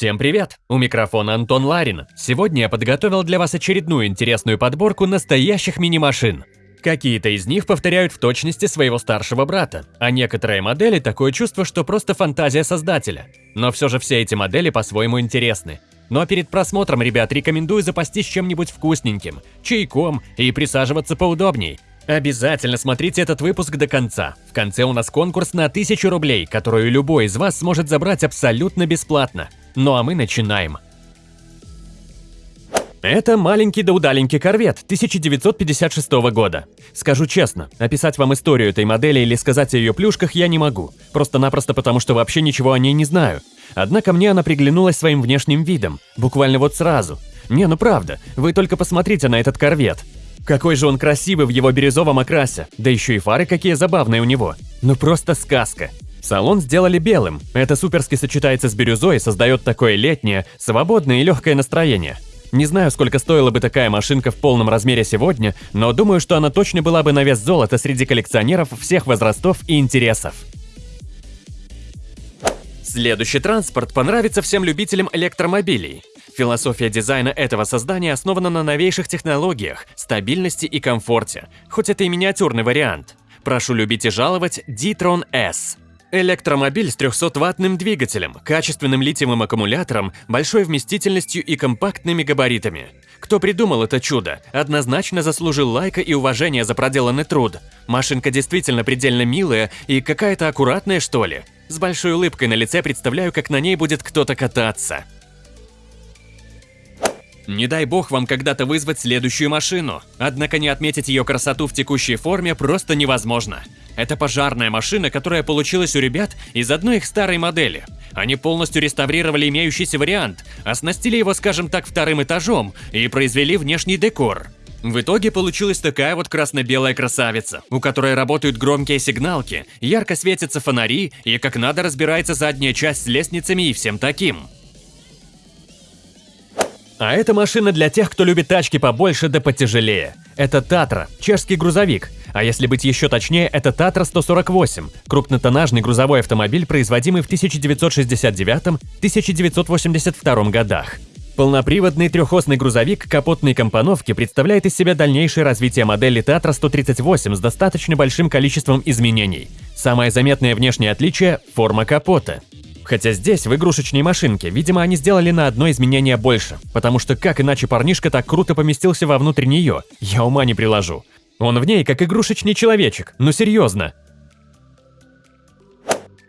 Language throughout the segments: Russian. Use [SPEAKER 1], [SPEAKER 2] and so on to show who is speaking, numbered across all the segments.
[SPEAKER 1] Всем привет! У микрофона Антон Ларин. Сегодня я подготовил для вас очередную интересную подборку настоящих мини-машин. Какие-то из них повторяют в точности своего старшего брата, а некоторые модели такое чувство, что просто фантазия создателя. Но все же все эти модели по-своему интересны. Ну а перед просмотром, ребят, рекомендую запастись чем-нибудь вкусненьким, чайком и присаживаться поудобней. Обязательно смотрите этот выпуск до конца. В конце у нас конкурс на 1000 рублей, которую любой из вас сможет забрать абсолютно бесплатно. Ну а мы начинаем. Это маленький да удаленький корвет 1956 года. Скажу честно, описать вам историю этой модели или сказать о ее плюшках я не могу. Просто-напросто потому, что вообще ничего о ней не знаю. Однако мне она приглянулась своим внешним видом. Буквально вот сразу. Не, ну правда, вы только посмотрите на этот корвет. Какой же он красивый в его бирюзовом окрасе, да еще и фары какие забавные у него. Ну просто сказка. Салон сделали белым. Это суперски сочетается с бирюзой и создает такое летнее, свободное и легкое настроение. Не знаю, сколько стоила бы такая машинка в полном размере сегодня, но думаю, что она точно была бы на вес золота среди коллекционеров всех возрастов и интересов. Следующий транспорт понравится всем любителям электромобилей. Философия дизайна этого создания основана на новейших технологиях, стабильности и комфорте, хоть это и миниатюрный вариант. Прошу любить и жаловать D-Tron S. Электромобиль с 300-ваттным двигателем, качественным литиевым аккумулятором, большой вместительностью и компактными габаритами. Кто придумал это чудо, однозначно заслужил лайка и уважения за проделанный труд. Машинка действительно предельно милая и какая-то аккуратная, что ли. С большой улыбкой на лице представляю, как на ней будет кто-то кататься. Не дай бог вам когда-то вызвать следующую машину. Однако не отметить ее красоту в текущей форме просто невозможно. Это пожарная машина, которая получилась у ребят из одной их старой модели. Они полностью реставрировали имеющийся вариант, оснастили его, скажем так, вторым этажом и произвели внешний декор. В итоге получилась такая вот красно-белая красавица, у которой работают громкие сигналки, ярко светятся фонари и как надо разбирается задняя часть с лестницами и всем таким. А это машина для тех, кто любит тачки побольше да потяжелее. Это Татра, чешский грузовик, а если быть еще точнее, это Татра 148, крупнотоннажный грузовой автомобиль, производимый в 1969-1982 годах. Полноприводный трехосный грузовик капотной компоновки представляет из себя дальнейшее развитие модели Татра 138 с достаточно большим количеством изменений. Самое заметное внешнее отличие – форма капота. Хотя здесь, в игрушечной машинке, видимо, они сделали на одно изменение больше, потому что как иначе парнишка так круто поместился вовнутрь нее, я ума не приложу. Он в ней как игрушечный человечек, ну серьезно.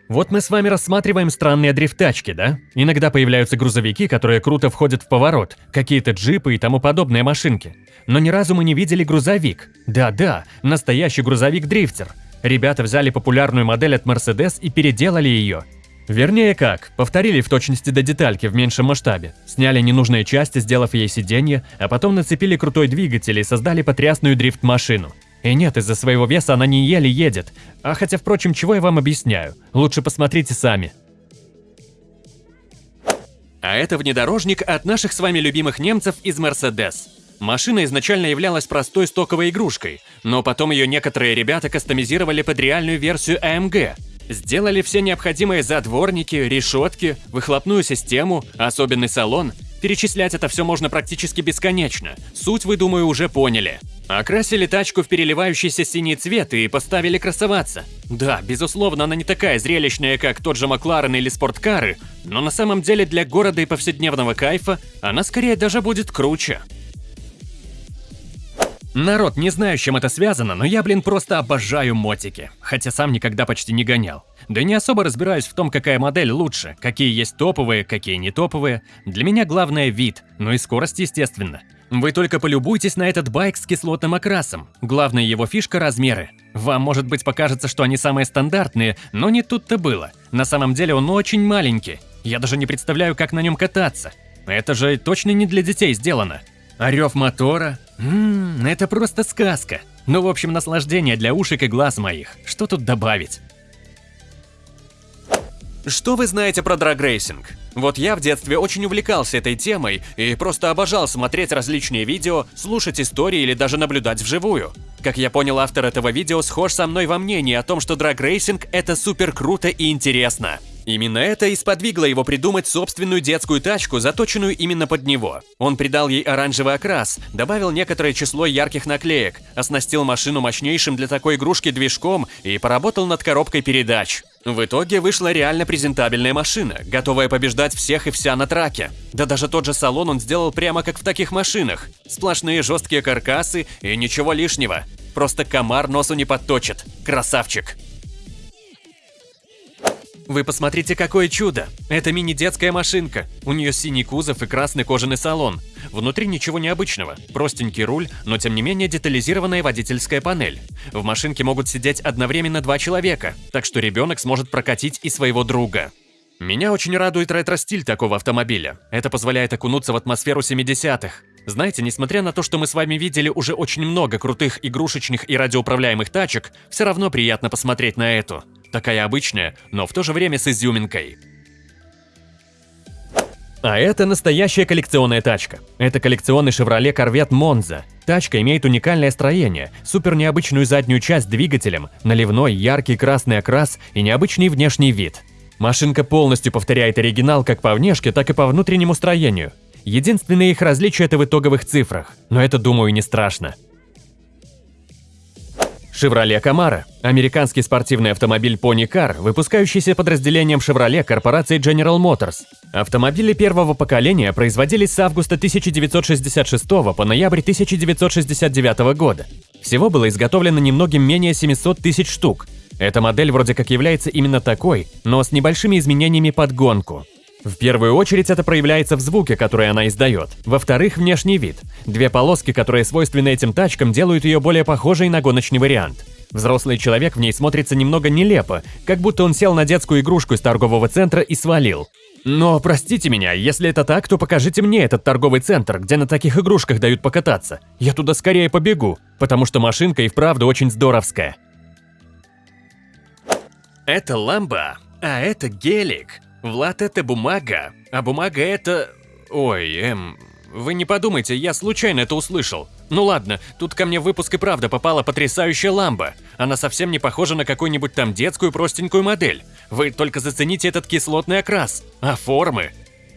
[SPEAKER 1] Вот мы с вами рассматриваем странные дрифт-тачки, да? Иногда появляются грузовики, которые круто входят в поворот, какие-то джипы и тому подобные машинки. Но ни разу мы не видели грузовик. Да-да, настоящий грузовик-дрифтер. Ребята взяли популярную модель от Mercedes и переделали ее. Вернее как, повторили в точности до детальки в меньшем масштабе, сняли ненужные части, сделав ей сиденье, а потом нацепили крутой двигатель и создали потрясную дрифт-машину. И нет, из-за своего веса она не еле едет. А хотя, впрочем, чего я вам объясняю? Лучше посмотрите сами. А это внедорожник от наших с вами любимых немцев из Mercedes. Машина изначально являлась простой стоковой игрушкой, но потом ее некоторые ребята кастомизировали под реальную версию AMG – Сделали все необходимые задворники, решетки, выхлопную систему, особенный салон. Перечислять это все можно практически бесконечно. Суть вы, думаю, уже поняли. Окрасили тачку в переливающийся синий цвет и поставили красоваться. Да, безусловно, она не такая зрелищная, как тот же Макларен или спорткары, но на самом деле для города и повседневного кайфа она скорее даже будет круче. Народ, не знаю, с чем это связано, но я, блин, просто обожаю мотики. Хотя сам никогда почти не гонял. Да и не особо разбираюсь в том, какая модель лучше, какие есть топовые, какие не топовые. Для меня главное вид, ну и скорость, естественно. Вы только полюбуйтесь на этот байк с кислотным окрасом. Главная его фишка – размеры. Вам, может быть, покажется, что они самые стандартные, но не тут-то было. На самом деле он очень маленький. Я даже не представляю, как на нем кататься. Это же точно не для детей сделано. А рев мотора? Ммм, это просто сказка. Ну, в общем, наслаждение для ушек и глаз моих. Что тут добавить? Что вы знаете про драгрейсинг? Вот я в детстве очень увлекался этой темой и просто обожал смотреть различные видео, слушать истории или даже наблюдать вживую. Как я понял, автор этого видео схож со мной во мнении о том, что драгрейсинг – это супер круто и интересно. Именно это и сподвигло его придумать собственную детскую тачку, заточенную именно под него. Он придал ей оранжевый окрас, добавил некоторое число ярких наклеек, оснастил машину мощнейшим для такой игрушки движком и поработал над коробкой передач. В итоге вышла реально презентабельная машина, готовая побеждать всех и вся на траке. Да даже тот же салон он сделал прямо как в таких машинах. Сплошные жесткие каркасы и ничего лишнего. Просто комар носу не подточит. Красавчик. Вы посмотрите, какое чудо! Это мини-детская машинка. У нее синий кузов и красный кожаный салон. Внутри ничего необычного. Простенький руль, но тем не менее детализированная водительская панель. В машинке могут сидеть одновременно два человека, так что ребенок сможет прокатить и своего друга. Меня очень радует ретро-стиль такого автомобиля. Это позволяет окунуться в атмосферу 70-х. Знаете, несмотря на то, что мы с вами видели уже очень много крутых игрушечных и радиоуправляемых тачек, все равно приятно посмотреть на эту. Такая обычная, но в то же время с изюминкой. А это настоящая коллекционная тачка. Это коллекционный Chevrolet Corvette Monza. Тачка имеет уникальное строение, супер необычную заднюю часть с двигателем, наливной яркий красный окрас и необычный внешний вид. Машинка полностью повторяет оригинал как по внешке, так и по внутреннему строению. Единственное их различие это в итоговых цифрах, но это, думаю, не страшно. Chevrolet Camaro – американский спортивный автомобиль Pony Car, выпускающийся подразделением Chevrolet корпорации General Motors. Автомобили первого поколения производились с августа 1966 по ноябрь 1969 года. Всего было изготовлено немногим менее 700 тысяч штук. Эта модель вроде как является именно такой, но с небольшими изменениями под гонку. В первую очередь это проявляется в звуке, который она издает. Во-вторых, внешний вид. Две полоски, которые свойственны этим тачкам, делают ее более похожей на гоночный вариант. Взрослый человек в ней смотрится немного нелепо, как будто он сел на детскую игрушку из торгового центра и свалил. Но простите меня, если это так, то покажите мне этот торговый центр, где на таких игрушках дают покататься. Я туда скорее побегу, потому что машинка и вправду очень здоровская. Это ламба, а это гелик. Влад, это бумага, а бумага это... Ой, эм... Вы не подумайте, я случайно это услышал. Ну ладно, тут ко мне в выпуск и правда попала потрясающая ламба. Она совсем не похожа на какую-нибудь там детскую простенькую модель. Вы только зацените этот кислотный окрас. А формы?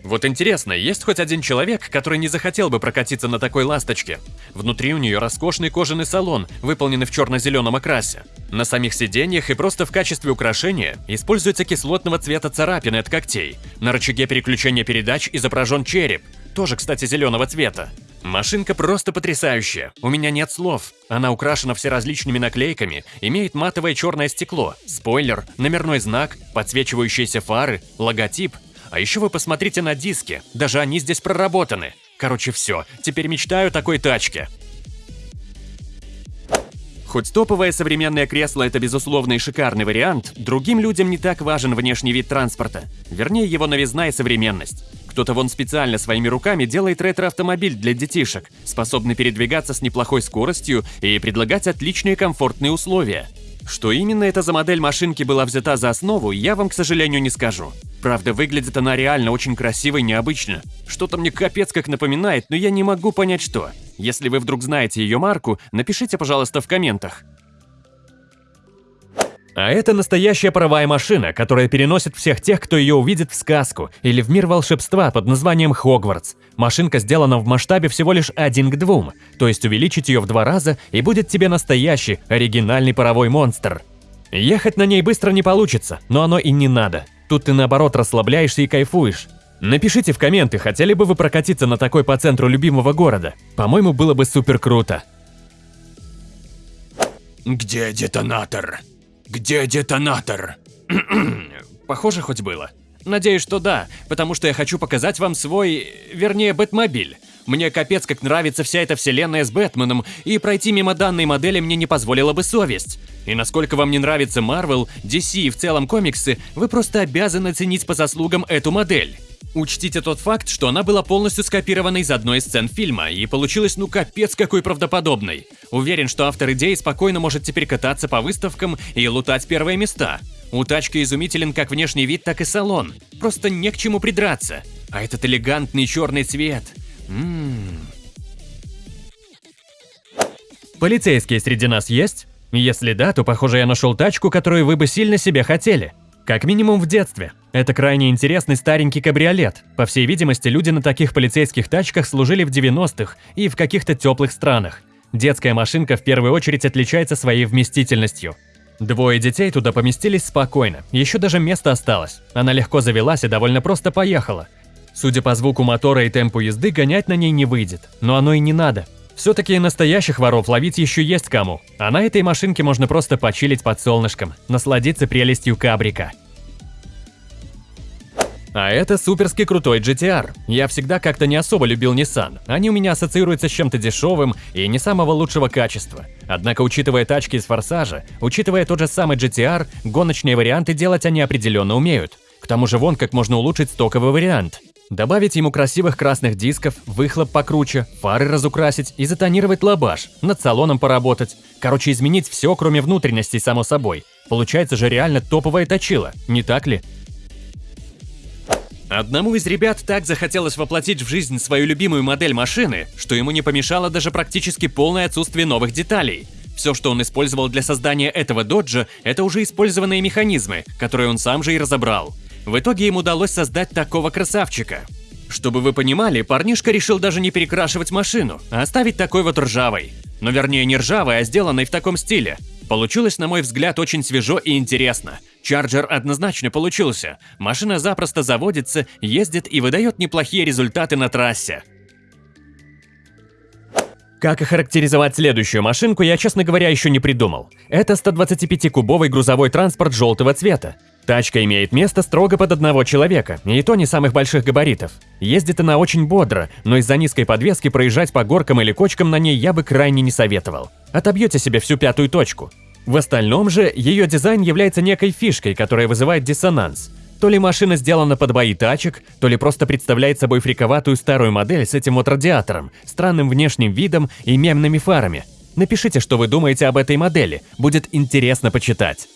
[SPEAKER 1] Вот интересно, есть хоть один человек, который не захотел бы прокатиться на такой ласточке? Внутри у нее роскошный кожаный салон, выполненный в черно-зеленом окрасе. На самих сиденьях и просто в качестве украшения используется кислотного цвета царапины от когтей. На рычаге переключения передач изображен череп, тоже, кстати, зеленого цвета. Машинка просто потрясающая, у меня нет слов. Она украшена всеразличными наклейками, имеет матовое черное стекло, спойлер, номерной знак, подсвечивающиеся фары, логотип – а еще вы посмотрите на диски, даже они здесь проработаны. Короче, все, теперь мечтаю о такой тачке. Хоть топовое современное кресло – это безусловно и шикарный вариант, другим людям не так важен внешний вид транспорта, вернее его новизна и современность. Кто-то вон специально своими руками делает ретро-автомобиль для детишек, способный передвигаться с неплохой скоростью и предлагать отличные комфортные условия. Что именно это за модель машинки была взята за основу, я вам, к сожалению, не скажу. Правда, выглядит она реально очень красиво и необычно. Что-то мне капец как напоминает, но я не могу понять что. Если вы вдруг знаете ее марку, напишите, пожалуйста, в комментах. А это настоящая паровая машина, которая переносит всех тех, кто ее увидит в сказку или в мир волшебства под названием Хогвартс. Машинка сделана в масштабе всего лишь один к двум, то есть увеличить ее в два раза и будет тебе настоящий, оригинальный паровой монстр. Ехать на ней быстро не получится, но оно и не надо. Тут ты наоборот расслабляешься и кайфуешь. Напишите в комменты, хотели бы вы прокатиться на такой по центру любимого города. По-моему, было бы супер круто.
[SPEAKER 2] Где детонатор? Где детонатор?
[SPEAKER 1] Похоже, хоть было. Надеюсь, что да, потому что я хочу показать вам свой, вернее, Бэтмобиль. Мне капец как нравится вся эта вселенная с Бэтменом, и пройти мимо данной модели мне не позволила бы совесть. И насколько вам не нравится Marvel, DC и в целом комиксы, вы просто обязаны ценить по заслугам эту модель. Учтите тот факт, что она была полностью скопирована из одной из сцен фильма, и получилась ну капец какой правдоподобной. Уверен, что автор идеи спокойно может теперь кататься по выставкам и лутать первые места. У тачки изумителен как внешний вид, так и салон. Просто не к чему придраться. А этот элегантный черный цвет. Ммм. Полицейские среди нас есть? Если да, то похоже я нашел тачку, которую вы бы сильно себе хотели. Как минимум в детстве. Это крайне интересный старенький кабриолет. По всей видимости, люди на таких полицейских тачках служили в 90-х и в каких-то теплых странах. Детская машинка в первую очередь отличается своей вместительностью. Двое детей туда поместились спокойно, еще даже место осталось. Она легко завелась и довольно просто поехала. Судя по звуку мотора и темпу езды, гонять на ней не выйдет. Но оно и не надо. Все-таки настоящих воров ловить еще есть кому. А на этой машинке можно просто почилить под солнышком, насладиться прелестью кабрика. А это суперски крутой GTR. Я всегда как-то не особо любил Nissan. Они у меня ассоциируются с чем-то дешевым и не самого лучшего качества. Однако, учитывая тачки из Форсажа, учитывая тот же самый GTR, гоночные варианты делать они определенно умеют. К тому же вон как можно улучшить стоковый вариант. Добавить ему красивых красных дисков, выхлоп покруче, фары разукрасить и затонировать лабаш, над салоном поработать. Короче, изменить все, кроме внутренностей, само собой. Получается же реально топовая точила, не так ли? Одному из ребят так захотелось воплотить в жизнь свою любимую модель машины, что ему не помешало даже практически полное отсутствие новых деталей. Все, что он использовал для создания этого доджа, это уже использованные механизмы, которые он сам же и разобрал. В итоге им удалось создать такого красавчика. Чтобы вы понимали, парнишка решил даже не перекрашивать машину, а оставить такой вот ржавой. Но вернее не ржавой, а сделанной в таком стиле. Получилось, на мой взгляд, очень свежо и интересно. Чарджер однозначно получился. Машина запросто заводится, ездит и выдает неплохие результаты на трассе. Как охарактеризовать следующую машинку, я, честно говоря, еще не придумал. Это 125-кубовый грузовой транспорт желтого цвета. Тачка имеет место строго под одного человека, и то не самых больших габаритов. Ездит она очень бодро, но из-за низкой подвески проезжать по горкам или кочкам на ней я бы крайне не советовал. Отобьете себе всю пятую точку. В остальном же, ее дизайн является некой фишкой, которая вызывает диссонанс. То ли машина сделана под бои тачек, то ли просто представляет собой фриковатую старую модель с этим вот радиатором, странным внешним видом и мемными фарами. Напишите, что вы думаете об этой модели, будет интересно почитать.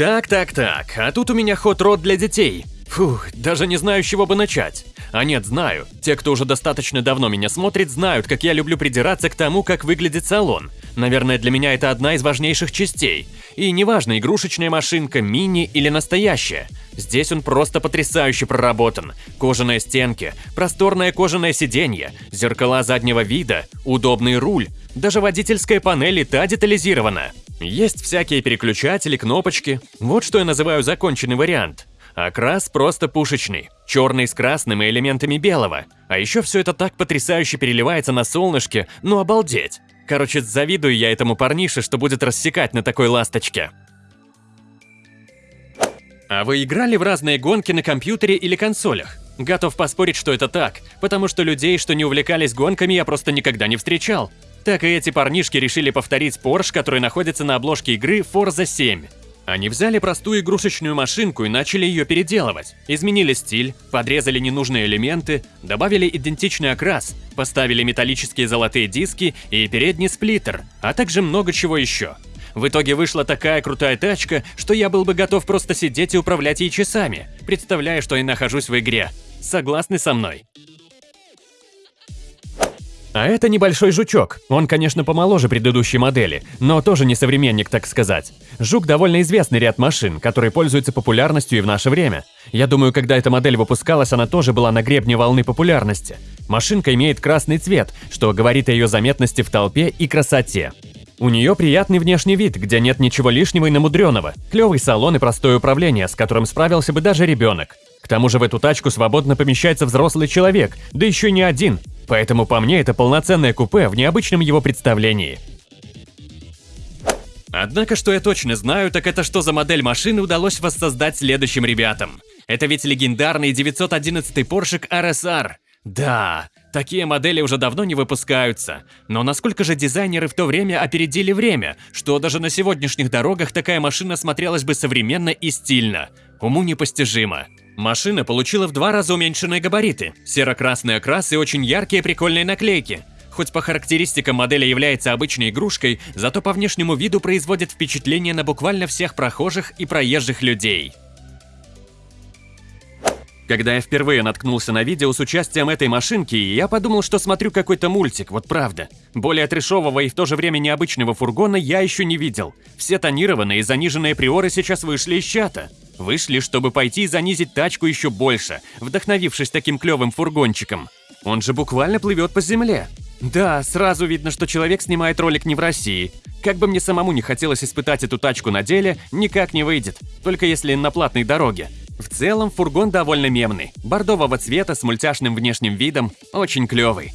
[SPEAKER 1] Так, так, так, а тут у меня ход-род для детей. Фух, даже не знаю, с чего бы начать. А нет, знаю. Те, кто уже достаточно давно меня смотрит, знают, как я люблю придираться к тому, как выглядит салон. Наверное, для меня это одна из важнейших частей. И неважно, игрушечная машинка, мини или настоящая. Здесь он просто потрясающе проработан. Кожаные стенки, просторное кожаное сиденье, зеркала заднего вида, удобный руль. Даже водительская панель и та детализирована. Есть всякие переключатели, кнопочки. Вот что я называю законченный вариант. Окрас просто пушечный, черный с красным и элементами белого. А еще все это так потрясающе переливается на солнышке, ну обалдеть. Короче, завидую я этому парнише, что будет рассекать на такой ласточке. А вы играли в разные гонки на компьютере или консолях? Готов поспорить, что это так, потому что людей, что не увлекались гонками, я просто никогда не встречал. Так и эти парнишки решили повторить Porsche, который находится на обложке игры Forza 7. Они взяли простую игрушечную машинку и начали ее переделывать. Изменили стиль, подрезали ненужные элементы, добавили идентичный окрас, поставили металлические золотые диски и передний сплиттер, а также много чего еще. В итоге вышла такая крутая тачка, что я был бы готов просто сидеть и управлять ей часами, представляя, что я нахожусь в игре. Согласны со мной? А это небольшой жучок. Он, конечно, помоложе предыдущей модели, но тоже не современник, так сказать. Жук довольно известный ряд машин, которые пользуются популярностью и в наше время. Я думаю, когда эта модель выпускалась, она тоже была на гребне волны популярности. Машинка имеет красный цвет, что говорит о ее заметности в толпе и красоте. У нее приятный внешний вид, где нет ничего лишнего и намудренного. Клевый салон и простое управление, с которым справился бы даже ребенок. К тому же в эту тачку свободно помещается взрослый человек, да еще не один. Поэтому по мне это полноценное купе в необычном его представлении. Однако, что я точно знаю, так это что за модель машины удалось воссоздать следующим ребятам. Это ведь легендарный 911 Porsche RSR. Да, такие модели уже давно не выпускаются. Но насколько же дизайнеры в то время опередили время, что даже на сегодняшних дорогах такая машина смотрелась бы современно и стильно. Уму непостижимо. Машина получила в два раза уменьшенные габариты, серо-красный окрас и очень яркие прикольные наклейки. Хоть по характеристикам модели является обычной игрушкой, зато по внешнему виду производит впечатление на буквально всех прохожих и проезжих людей. Когда я впервые наткнулся на видео с участием этой машинки, я подумал, что смотрю какой-то мультик, вот правда. Более трешового и в то же время необычного фургона я еще не видел. Все тонированные и заниженные приоры сейчас вышли из чата. Вышли, чтобы пойти и занизить тачку еще больше, вдохновившись таким клевым фургончиком. Он же буквально плывет по земле. Да, сразу видно, что человек снимает ролик не в России. Как бы мне самому не хотелось испытать эту тачку на деле, никак не выйдет, только если на платной дороге. В целом фургон довольно мемный, бордового цвета с мультяшным внешним видом, очень клевый.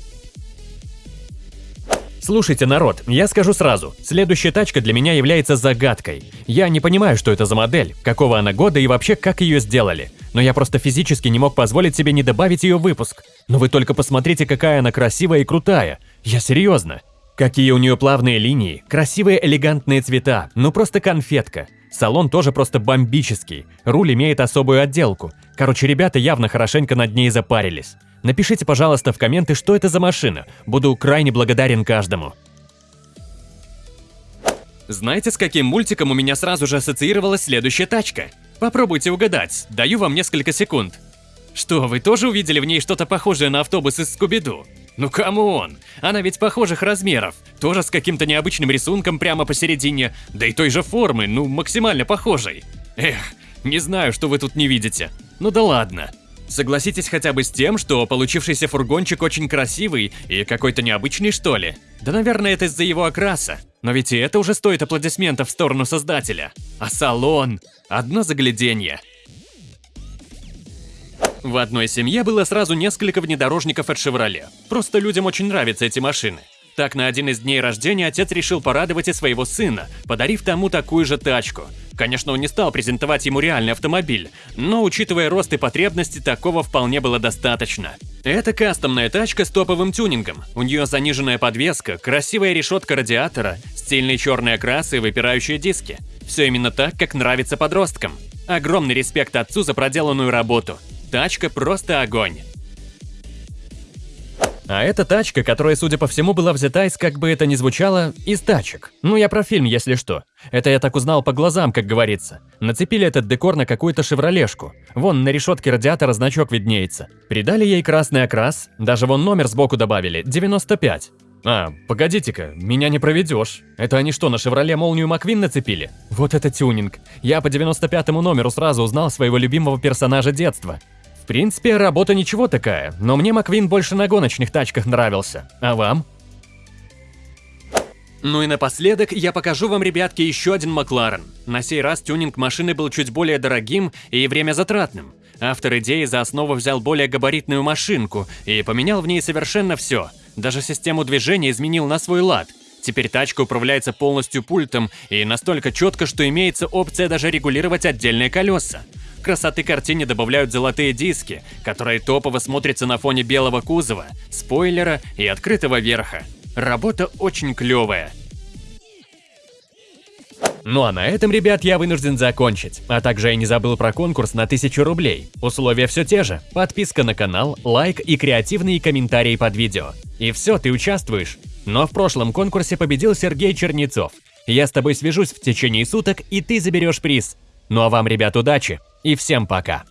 [SPEAKER 1] Слушайте, народ, я скажу сразу, следующая тачка для меня является загадкой. Я не понимаю, что это за модель, какого она года и вообще как ее сделали. Но я просто физически не мог позволить себе не добавить ее в выпуск. Но вы только посмотрите, какая она красивая и крутая. Я серьезно. Какие у нее плавные линии, красивые элегантные цвета, ну просто конфетка. Салон тоже просто бомбический, руль имеет особую отделку. Короче, ребята явно хорошенько над ней запарились. Напишите, пожалуйста, в комменты, что это за машина. Буду крайне благодарен каждому. Знаете, с каким мультиком у меня сразу же ассоциировалась следующая тачка? Попробуйте угадать, даю вам несколько секунд. Что, вы тоже увидели в ней что-то похожее на автобус из Скуби-Ду? Ну come on, она ведь похожих размеров, тоже с каким-то необычным рисунком прямо посередине, да и той же формы, ну максимально похожей. Эх, не знаю, что вы тут не видите. Ну да ладно. Согласитесь хотя бы с тем, что получившийся фургончик очень красивый и какой-то необычный что ли? Да наверное это из-за его окраса. Но ведь и это уже стоит аплодисментов в сторону создателя. А салон? Одно загляденье. В одной семье было сразу несколько внедорожников от Chevrolet. Просто людям очень нравятся эти машины. Так, на один из дней рождения отец решил порадовать и своего сына, подарив тому такую же тачку. Конечно, он не стал презентовать ему реальный автомобиль, но, учитывая рост и потребности, такого вполне было достаточно. Это кастомная тачка с топовым тюнингом. У нее заниженная подвеска, красивая решетка радиатора, стильный черный окрас и выпирающие диски. Все именно так, как нравится подросткам. Огромный респект отцу за проделанную работу. Тачка просто огонь. А это тачка, которая, судя по всему, была взята из, как бы это ни звучало, из тачек. Ну, я про фильм, если что. Это я так узнал по глазам, как говорится. Нацепили этот декор на какую-то шевролешку. Вон на решетке радиатора значок виднеется. Придали ей красный окрас, даже вон номер сбоку добавили, 95. А, погодите-ка, меня не проведешь. Это они что, на «Шевроле» молнию Маквин нацепили? Вот это тюнинг. Я по 95-му номеру сразу узнал своего любимого персонажа детства. В принципе, работа ничего такая, но мне Маквин больше на гоночных тачках нравился. А вам? Ну и напоследок я покажу вам, ребятки, еще один Макларен. На сей раз тюнинг машины был чуть более дорогим и время затратным. Автор идеи за основу взял более габаритную машинку и поменял в ней совершенно все. Даже систему движения изменил на свой лад. Теперь тачка управляется полностью пультом и настолько четко, что имеется опция даже регулировать отдельные колеса. Красоты картине добавляют золотые диски, которые топово смотрятся на фоне белого кузова, спойлера и открытого верха. Работа очень клевая. Ну а на этом, ребят, я вынужден закончить. А также я не забыл про конкурс на 1000 рублей. Условия все те же. Подписка на канал, лайк и креативные комментарии под видео. И все, ты участвуешь. Но в прошлом конкурсе победил Сергей Чернецов. Я с тобой свяжусь в течение суток, и ты заберешь приз. Ну а вам, ребят, удачи! и всем пока.